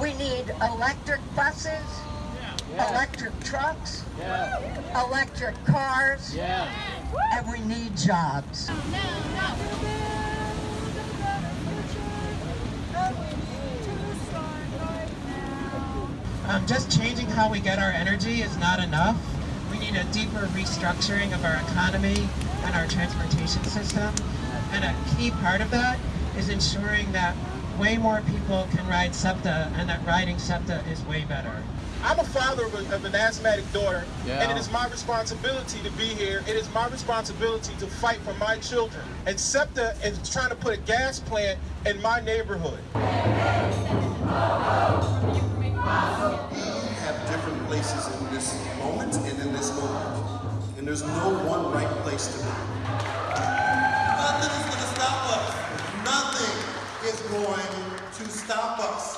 We need electric buses, electric trucks, electric cars, and we need jobs. Um, just changing how we get our energy is not enough. We need a deeper restructuring of our economy and our transportation system. And a key part of that is ensuring that way more people can ride SEPTA and that riding SEPTA is way better. I'm a father of, a, of an asthmatic daughter, Yeah. and it is my responsibility to be here. It is my responsibility to fight for my children. And SEPTA is trying to put a gas plant in my neighborhood. We have different places in this moment and in this moment. And there's no going to stop us.